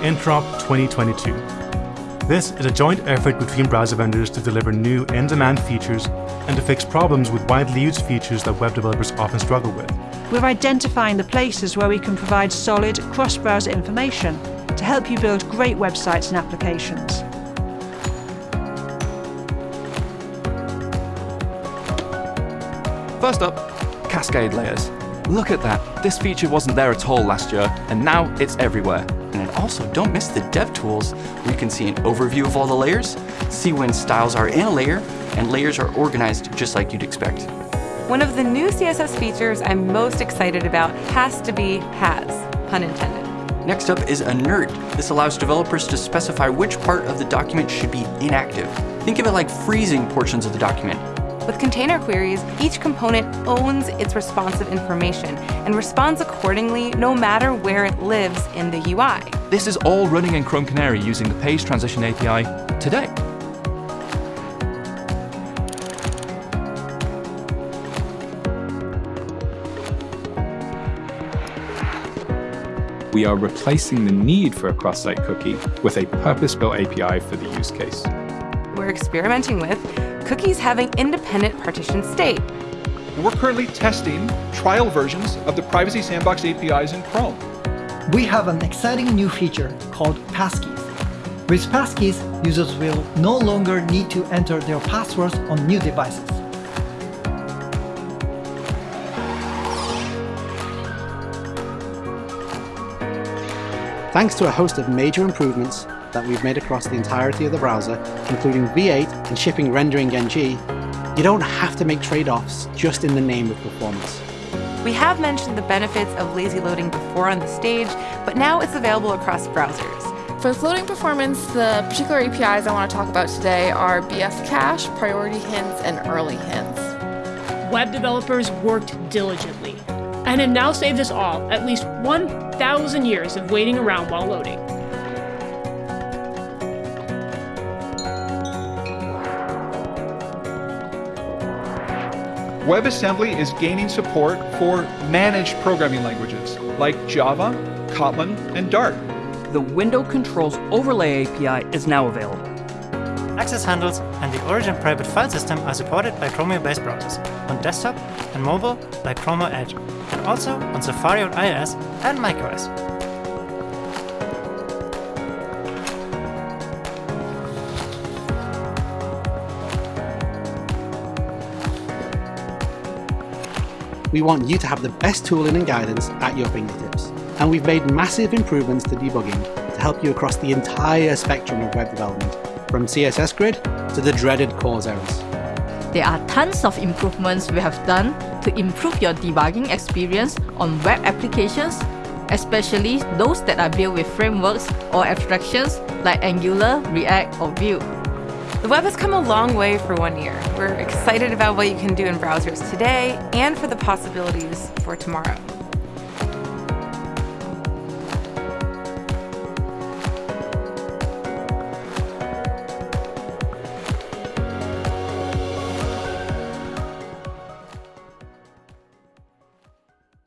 Interop 2022. This is a joint effort between browser vendors to deliver new in-demand features and to fix problems with widely used features that web developers often struggle with. We're identifying the places where we can provide solid cross-browser information to help you build great websites and applications. First up, Cascade layers. Look at that, this feature wasn't there at all last year, and now it's everywhere. And also, don't miss the dev tools, where you can see an overview of all the layers, see when styles are in a layer, and layers are organized just like you'd expect. One of the new CSS features I'm most excited about has to be has, pun intended. Next up is inert. This allows developers to specify which part of the document should be inactive. Think of it like freezing portions of the document. With container queries, each component owns its responsive information and responds accordingly no matter where it lives in the UI. This is all running in Chrome Canary using the Page Transition API today. we are replacing the need for a cross-site cookie with a purpose-built API for the use case. We're experimenting with cookies having independent partition state. We're currently testing trial versions of the Privacy Sandbox APIs in Chrome. We have an exciting new feature called Passkeys. With Passkeys, users will no longer need to enter their passwords on new devices. Thanks to a host of major improvements that we've made across the entirety of the browser, including V8 and shipping RenderingNG, you don't have to make trade-offs just in the name of performance. We have mentioned the benefits of lazy loading before on the stage, but now it's available across browsers. For floating performance, the particular APIs I want to talk about today are BF Cache, Priority Hints, and Early Hints. Web developers worked diligently and have now saved us all at least 1,000 years of waiting around while loading. WebAssembly is gaining support for managed programming languages like Java, Kotlin, and Dart. The Window Controls Overlay API is now available. Access handles and the Origin private file system are supported by Chromium-based browsers on desktop and mobile like Chrome or Edge, and also on Safari on iOS and macOS. We want you to have the best tooling and guidance at your fingertips. And we've made massive improvements to debugging to help you across the entire spectrum of web development, from CSS Grid to the dreaded CORS errors. There are tons of improvements we have done to improve your debugging experience on web applications, especially those that are built with frameworks or abstractions like Angular, React, or Vue. The web has come a long way for one year. We're excited about what you can do in browsers today and for the possibilities for tomorrow.